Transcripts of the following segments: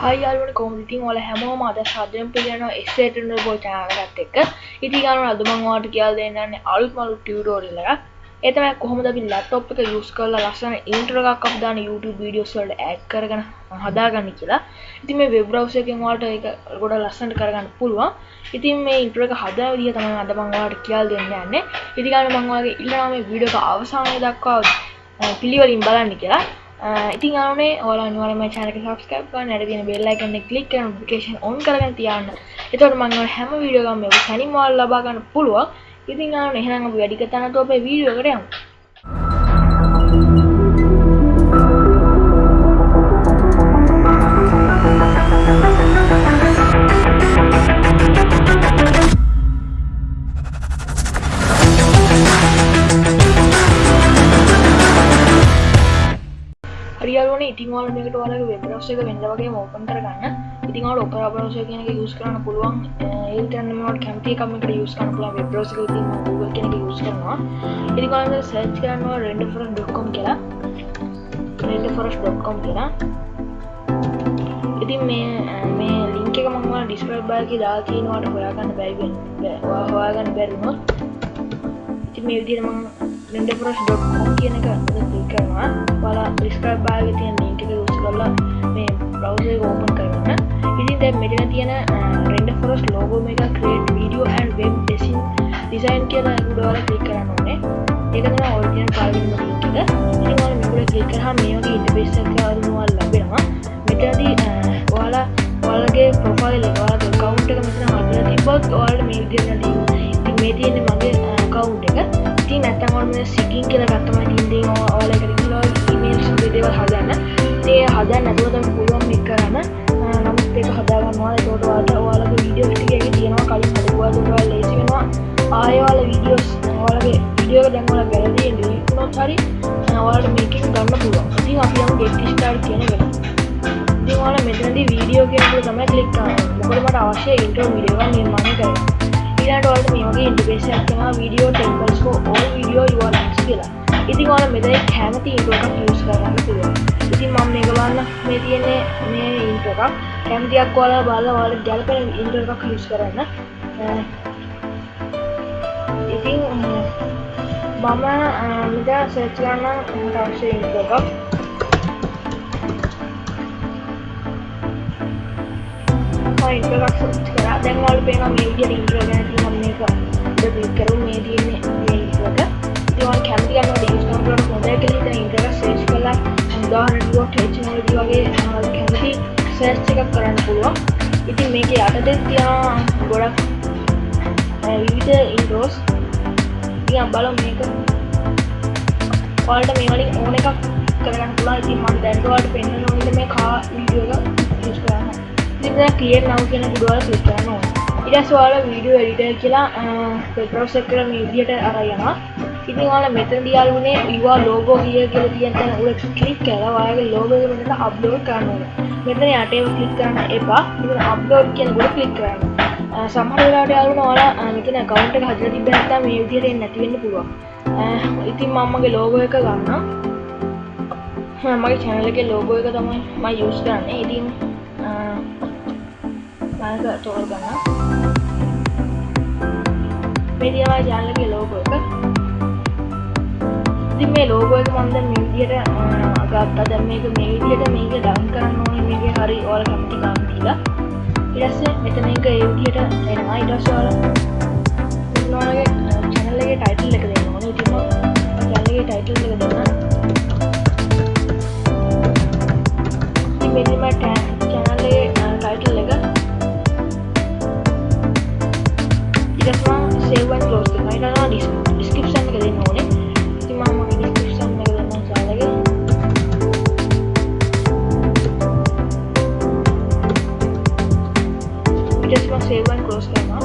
හයියාලුවට කොමතින් ඔල හැමෝම අද සාධයෙන් පිළියන එස්සේටන බෝ චානගත් එක්ක ඉතිගනු අදමංවාට කියල් දෙන්නන්නේ අලුත් මලු ටියටෝරිල්ලක් එතම කොහොමද අපි ලැප්ටොප් එක යුස් කරලා ලස්සන ඉන්ට්‍රෝ එකක් අපි දාන YouTube වීඩියෝස් වලට ඇඩ් කරගෙන හදාගන්න කියලා. ඉතින් මේ වෙබ් බ්‍රවුසර් එකෙන් ඔයාලට ඒක ගොඩ ලස්සනට කරගන්න පුළුවන්. ඉතින් මේ ඉන්ට්‍රෝ එක හදන විදිය තමයි අද මම ඔයාලට කියලා දෙන්න යන්නේ. ඉතින් ගන්න මම ඔයාලගේ ඉල්ලනවා මේ වීඩියෝ එක අවසානයේ දක්වා පිළිවෙලින් බලන්න කියලා. Uh, ඉතින් ආනේ ඔයාලා අනිවාර්යයෙන්ම මේ channel එක subscribe කරන්න, ඊට තියෙන bell icon එක click කරලා notification on කරගෙන තියාගන්න. එතකොට මම ඔයාලා හැම වීඩියෝ එකක්ම මේ සැනින් ඔයාලා ලබා ගන්න පුළුවන්. ඉතින් ආන එහෙනම් අපි වැඩි කතා නැතුව අපේ වීඩියෝ එකට යමු. ඔයාලගේ වෙබ් බ්‍රවුසර් එක වෙනද වගේම ඕපන් කරගන්න. ඉතින් ඔයාලා ඔපෙරා බ්‍රවුසර් කියන එක යූස් කරන්න පුළුවන්. ඒක ගන්න මේවට කැමති එකක් මේකට යූස් කරන්න පුළුවන් වෙබ් බ්‍රවුසර් එකේ තියෙන Google කියන එක යූස් කරනවා. ඉතින් ඔයාලා සර්ච් කරනවා renderforest.com කියලා. renderforest.com කියලා. ඉතින් මේ මේ ලින්ක් එක මම ඔයාලා ඩිස්ක්‍රිප්ෂන් බාර් එකේ දාලා තියෙනවාට හොයාගන්න බැරි වෙන හොයාගන්න බැරි වුණොත් ඉතින් මේ විදිහට මම renderforest.com කියන එක ක්ලික් කරනවා. ඔයාලා ඩිස්ක්‍රිප්ෂන් බාර් එකේ තියෙන ලින්ක් එක යූස් කරලා මේ බ්‍රවුසර් එක ඕපන් කරගන්න. ඉතින් දැන් මෙතන තියෙන renderforest logo එක create video and web design design කියලා උඩ ඔයාලා ක්ලික් කරන්න ඕනේ. ඒක තමයි ඔරිජිනල් ෆයිල් එක ලින්ක් එක. ඉතින් ඔයාලා මේක ක්ලික් කරාම මේ වගේ ඉන්ටර්ෆේස් එකක් ඔයාලා ලැබෙනවා. මෙතනදී ඔයාලා ඔයාලගේ ප්‍රොෆයිල් එක ඔයාලගේ account එක මෙතන හදලා තිබ්බොත් ඔයාලට මේ විදිහට ඉතින් මේ තියෙන්නේ මගේ account එක. ඉතින් නැත්තම් ඔයාලා මේ සිගින් කියලා ගත්තම ඉතින් ඔයාලා ඉතින් හදන්න නැතුව තමයි පුළුවන් මේක කරන්න. නමුත් ඒක හදාගන්නවා. ඒකට ඔයාලට ඔයාලගේ වීඩියෝ ටික එකේ තියෙනවා කලින් හදපුවා ඔයාලා ලේසි වෙනවා. ආයෙ ඔයාලා වීඩියෝස් ඔයාලගේ වීඩියෝ එක දැන් ඔයාලා ගැලරියෙන් ඩිලීට් වුණොත් හරි ඔයාලට මේකෙන් ගන්න පුළුවන්. ඉතින් අපි යමු get start කියන එකට. ඉතින් ඔයාලා මෙතනදී වීඩියෝ කියන එක තමයි ක්ලික් කරන්නේ. මොකද මට අවශ්‍ය ඉන්ට්‍රෝ වීඩියෝ එකක් නිර්මාණය කරන්න. ඊළඟට ඔයාලට මේ වගේ ඉන්ටර්ෆේස් එකක් තියෙනවා video templates for all video URLs කියලා. ඉතින් ඔයාලා මෙතන කැමති ඉන්ට්‍රෝ එකක් යූස් කරගන්න පුළුවන්. ඉතින් මම මේක බලන්න මේ තියෙන්නේ මේ ඉන්ට්‍රෝ එකක්. කැමතියක් ඔයාලා බලලා ඔයාලට ගැලපෙන ඉන්ට්‍රෝ එකක් යූස් කරන්න. ඉතින් මම මෙතන සර්ච් කරන්න මට අවශ්‍ය ඉන්ට්‍රෝ එකක්. ඉන්ට්‍රෝ එකක් සර්ච් කරා. දැන් ඔයාලට පේනවා මේ විදිහට ඉන්ට්‍රෝ ගැන තියෙන මේක. ඉතින් ක්ලික් කරුවොත් මේ තියෙන්නේ මේ ඉන්ට්‍රෝ එක. ඉතින් ඔයාලා කැමති ගන්නකොට යූස් කරන්න පුළුවන් මොඩල් කියලා ඉතින් ඉන්ට්‍රෝ එක සර්ච් කරලා උදාහරණයක් ටෙක්නොලොජි වගේ ඔයාලා කැමති සර්ච් එකක් කරන්න පුළුවන්. ඉතින් මේකේ යටතේ තියෙන ගොඩක් විවිධ ඉන්ට්‍රෝස්. ඉතින් බලමු මේක. ඔයාලට මේ වලින් ඕන එකක් කරගන්න පුළුවන්. ඉතින් මම දැන් ඔයාලට පෙන්වන්න ඕනේ මේ කා වීඩියෝ එක යූස් කරන්න. ඉතින් දැන් ක්‍රියේට් now කියන එක ඔයාලා ක්ලික් කරන්න ඕනේ. ඊට පස්සේ ඔයාලා වීඩියෝ එඩිටර් කියලා වෙබ් බ්‍රවුසර් එක මේ විදිහට අරන් යනවා. ඉතින් ඔයාලා මෙතනදී යාළුවනේ your logo here කියලා තියෙන තැන උඩ ක්ලික් කරලා ඔයාලගේ logo එක මෙතන අප්ලෝඩ් කරන්න ඕනේ. මෙතන යටේම ක්ලික් කරන්න එපා. ඉතින් අප්ලෝඩ් කියන උඩ ක්ලික් කරන්න. සමහර වෙලාවට යාළුවනේ ඔයාලා මෙතන account එක හදලා තිබ්බ නැත්නම් මේ විදිහට එන්නේ නැති වෙන්න පුළුවන්. ඉතින් මම මගේ logo එක ගන්නම්. මගේ channel එකේ logo එක තමයි මම use කරන්නේ. ඉතින් මම තෝරගන්නම්. මේ තමයි channel එකේ logo එක. ඉතින් මේ ලෝගෝ එක මම දැන් මේ විදිහට ගත්තා. දැන් මේක මේ විදිහට මේක ඩවුන් කරන්න ඕනේ. මේකේ හරි ඔයාලා කැමති ගන්න දීලා. ඊට පස්සේ මෙතන එක ඒ විදිහට එනවා. ඊට පස්සේ ඔයාලා මෙතන ඔයාලගේ channel එකේ title එක දෙන්න ඕනේ. ඉතින් මම channel එකේ title එක දෙන්නම්. ඉතින් මෙන්න මම ඊට පස්සේ මම save and close කරනවා.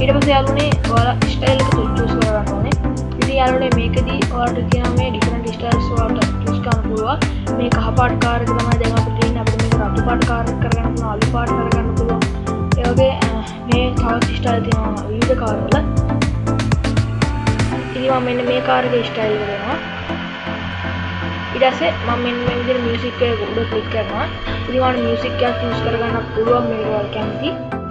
ඊට පස්සේ යාළුවනේ ඔයාලා style එක choose කරගන්න ඕනේ. ඉතින් යාළුවනේ මේකදී ඔයාලට කියනවා මේ different styles ඔයාලට choose කරන්න පුළුවන්. මේ කහ පාට කාර් එක තමයි දැන් අපිට තියෙන්නේ. අපිට මේක රතු පාට කාර් එක කරගන්න පුළුවන්, අලු පාට කරගන්න පුළුවන්. ඒ වගේ මේ තවත් style තියෙනවා විවිධ කාර් වල. ඉතින් මම මෙන්න මේ කාර් එකේ style එක දෙනවා. ඉඩසේ මම මෙ මියසික් උඩ කලික් කරනවා ඉතිවාට මියසික් එකක් චස් කරගන්න පුළුවන් මේවල් කැමති ඉතිවාට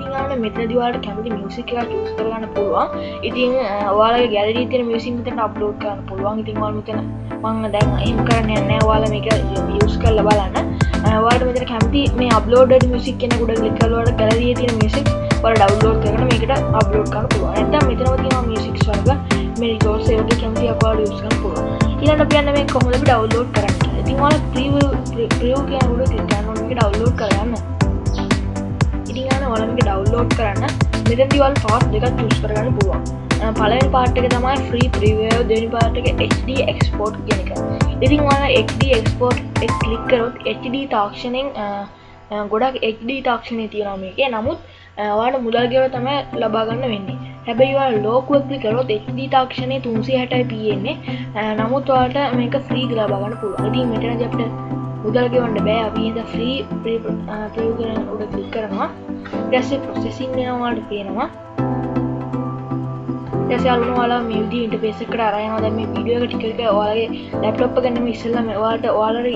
මෙතදිවාට කැමති මියසික් එක චස් කරගන්න පුළුවන්. ඉතින් වාල ගැලරී තින මියසින්ත අප්ලෝඩ් කරන්න පුළුවන්. ඉතින්වාල් මෙතන මං දැන් එම් කරන්න යන්න වාල මේක යස් කරල බලන්න. වාට මෙතන කැමති මේ අප්ලෝඩ මියසික් කෙන ගුඩ ලිකල්වට ගැලරිය තින මියසික් වල ඩව්ලෝඩ් කරන මේකට අප්ලෝඩ් කරන්න පුළුවන්. ඇත මෙතනව තින මියසික් වර්ග මේ රිකෝඩ් සේවගේ කැමති අකවාඩ යස් කරන්න පුළුවන්. ඊළඟට අපි යන්න මේ කොහොමද අපි ඩවුන්ලෝඩ් කරන්න කියලා. ඉතින් ඔයාලා ප්‍රිවිව් ප්‍රිවිව් කියන උඩ ක්ලික් කරනවා මේක ඩවුන්ලෝඩ් කරගන්න. ඉතින් අන්න ඔයාලා මේක ඩවුන්ලෝඩ් කරන්න මෙතනදී ඔයාලා පාත් දෙකක් චූස් කරගන්න පුළුවන්. පළවෙනි පාර්ට් එක තමයි free preview දෙවෙනි පාර්ට් එක HD export කියන එක. ඉතින් ඔයාලා HD export එක ක්ලික් කරොත් HD තාක්ෂණයෙන් ගොඩක් HD තාක්ෂණය තියෙනවා මේකේ. නමුත් ඔයාලට මුදල් ගෙවලා තමයි ලබා ගන්න වෙන්නේ. හැබැයිවා ලෝකුවක්ලි කරොත් එක්දී තාක්ෂණය තුන්සේ හැටයි පියෙන්නේ නමුත් වාට මේක ෆ්‍රී ගලාබාගන්න පුළුව ඉතින් මෙටන අපට මුදල්ගෙවන්න බෑ. අපිද ෆ්‍රී ප්‍රයෝගන උඩ කලික් කරනවා. දැස්සේ ප්‍රොසෙසින් නවාට පේනවා දැසයාලුන වාලා මියදී ඉට පෙසකට අරයන දැම විඩියෝ ටික ඔයාගේ ලැප්ටොප් ගන්නම ඉස්සල්ලම වාට ඔයාලර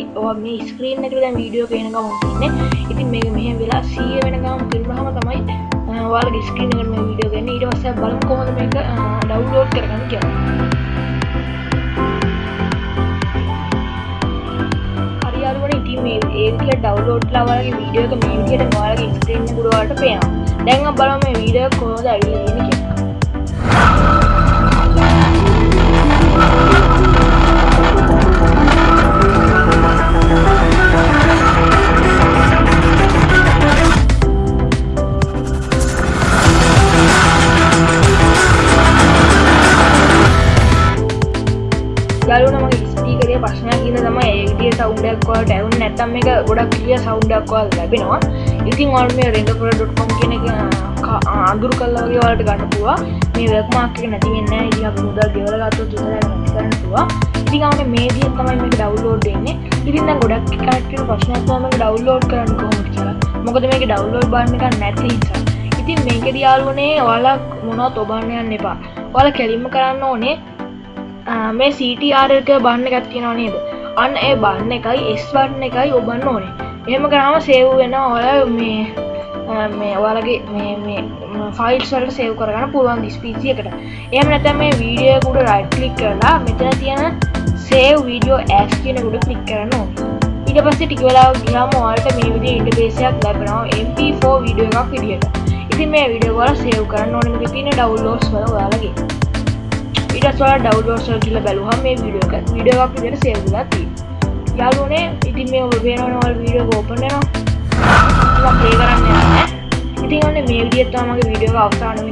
මේ ස්ක්‍රීන් නැතිව වීඩියෝ පේනක මුතින්න ඉතින් මේ මෙහ වෙලා සිය වෙනකම් කිල්රහම තමයි වාල ඩිස්ක්‍රීන් එකට මේ වීඩියෝ ගන්න. ඊට පස්සේ බලමු කොහොමද මේක ඩවුන්ලෝඩ් කරගන්න කියලා. මේ ඒ විදිහට ඩවුන්ලෝඩ් ලා ඔයාලගේ වීඩියෝ එක මේ විදිහට ඔයාලගේ ස්ක්‍රීන් එක උඩ වලට පේනවා. දැන් අපි බලමු මේ වීඩියෝ එක කොහොමද ඇවිල්ලා සෞන්ඩක්වලට ඇවුන් නැතම් එක ගොඩක් කිය සෞන්ඩක්වල් ලැබෙනවා. ඉතින් ඔල් මේ රෙඩපුර.කොම් කියන එක අඳුරු කල්ලාගේ වලට ගන්න පුවා මේ වැක්මාක්ක නැතිවෙන්න ඉ මුදල් ගෙවලගත්තු තුර කරන්න පුවා ඉතිගාට මේදිය තමයි මේ ඩව්ලෝඩ් එන්නේ ඉතින්න ගොඩක් කටට ප්‍රශ්නත්ම ඩව්ලෝඩ් කරන්න කොහොමට කියලා. මොකද මේක ඩව්ලෝඩ් බන්න එක නැති නිසා. ඉතින් මේක දියාලුවනේ ඔයාලා මොනොත් ඔබන්න යන්න එපා. ඔයාල කෙලින්ම කරන්න ඕනේ. මේ සිටRක බන්න ගත්තියෙනවා නේද? අන්න ඒ බන්න එකයි එස් වන්න එකයි ඔබන්න ඕනේ. එහෙම කරාම සේව් වෙන ඔය මේ මේ ඔයාලගේ ෆයිල් වලට සේව් කරගන්න පුළුවන් දිස්පීසිය එකට එහම නැත මේ වීඩියකුඩ රයිට්ලික් කරලා මෙතන තියෙන සේව් වීඩියෝ ඇස් කියනකුඩ කලික් කරන්න ඊට පස්සේ ටික වෙලා ගියාම ඔයාලට මේ විදිහේ ඉන්ටර්ෆේසයක් ලැබෙනවා MP4 වීඩියෝ එකක් විදියට. ඉතින් මේ වීඩියෝ වල සේව් කරන්න ඕනේ. මේකේ තියෙන ඩවුන්ලෝඩ්ස් වල ඔයාලගේ. ඊට වා ඩව්ලෝඩ් කියල බැලුහම මේ විඩියෝ එක විඩියෝක් විදිහට සේව් වෙලා තියෙනවා. යාළුවනේ ඉතින් මේ ඔබ පේනවනවල් වීඩියෝ ඕපන් වෙනවා. ප්ලේ කරන්න යන්න. ඉතින් ඔන්න මේ විදිහට තමයි මගේ වීඩියෝ එක අවසාන